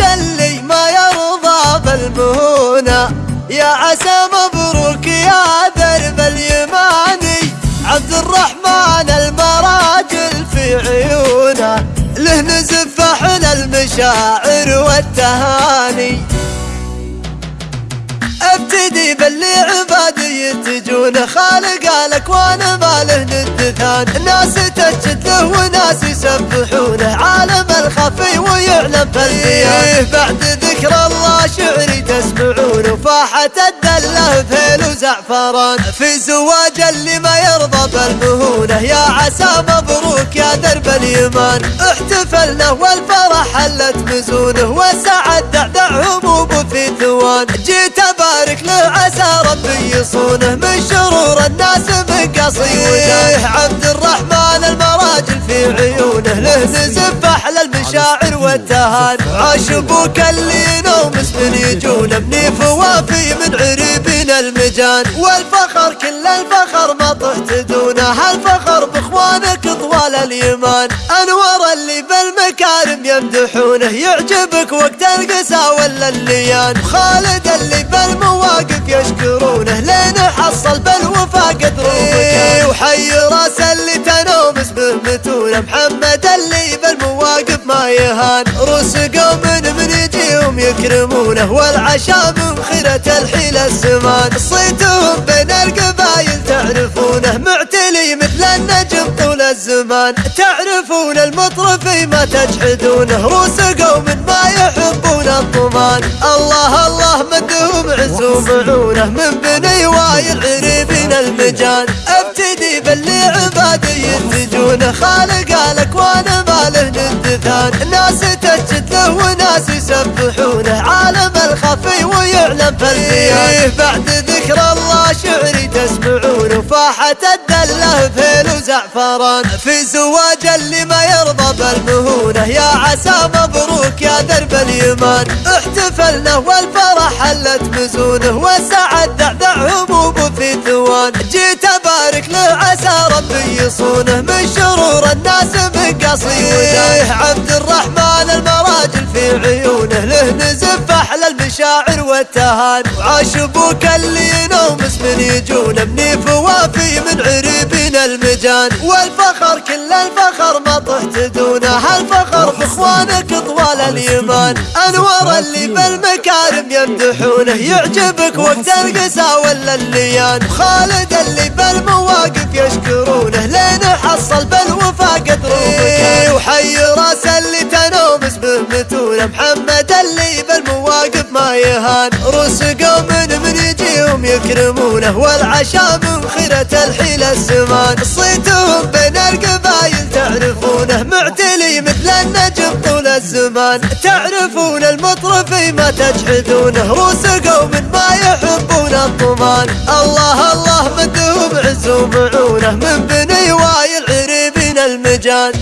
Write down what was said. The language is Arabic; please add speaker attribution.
Speaker 1: اللي ما يرضى بالمهونة يا عسى مبروك يا درب اليماني عبد الرحمن المراجل في عيونه. له نزف أحلى المشاعر والتهاني. ابتدي باللي عبادي يتجون خالق الاكوان ما له ند ثاني ناس تسجد له وناس يسبحونه عالم الخفي ويعلم بالبيان بعد ذكر الله شعري تسمعون وفاحة الدلة فيل وزعفران. في زواج اللي ما يرضى بالمهونة يا عسى مبروك يا درب اليمان. احتفلنا والفرح حلت مزونه وسعد دعدع هموم في ثوان. جيت أبارك له عسى ربي يصونه. من شرور الناس مقصي وده عبد الرحمن المراجل في عيونه له نزف أحلى المشاعر. والتهان عاش أبوك اللي نوم من يجون ابني فوافي من عريبين المجان. والفخر كل الفخر ما طحت دونه هالفخر بإخوانك طوال اليمان. انور اللي بالمكارم يمدحونه يعجبك وقت القسا ولا الليان. خالد اللي بالمواقف يشكرونه لين حصل بالوفا قدر وحي راس اللي تنوم اسمه متونه محمد قوم من يجيهم يكرمونه والعشاء من خيرة الحيل السمان صيتهم بين القبايل تعرفونه معتلي مثل النجم طول الزمان. تعرفون المطرفي ما تجحدونه روس قوم ما يحبون الطمان الله الله مدهم عز ومعونه من بني وايل عريبين المجان. ابتدي باللي عبادي ينتجون خالق له وناس يسبحونه عالم الخفي ويعلم فالبيان بعد ذكر الله شعري تسمعون وفاحة الدله فيل وزعفران في زواج اللي ما يرضى بالمهونة يا عسى مبروك يا درب اليمان. احتفلنا والفرح حلت مزونه والسعد دعدع هموم في ثوان جيت أبارك له عسى ربي يصونه من شرور الناس مقصي ودايه عبد الرحمن نزف أحلى المشاعر والتهان. وعاش أبوك اللي ينوم من يجون. ابني فوافي من عريبين المجان. والفخر كل الفخر ما طحت دونه. هالفخر بإخوانك طوال اليمان. انور اللي بالمكارم يمدحونه. يعجبك وقت القسا ولا الليان. خالد اللي بالمواقف يشكرونه. لين حصل بالوفا قدر وحي راس اللي تنوم اسمه متونه محمد روس قوم من يجيهم يكرمونه والعشاء من خيرة الحيل السمان صيتهم بين القبايل تعرفونه معتلي مثل النجم طول الزمان. تعرفون المطرفي ما تجحدونه روس قوم ما يحبون الطمان الله الله مدهم عز ومعونه من بني وايل عريبين المجان.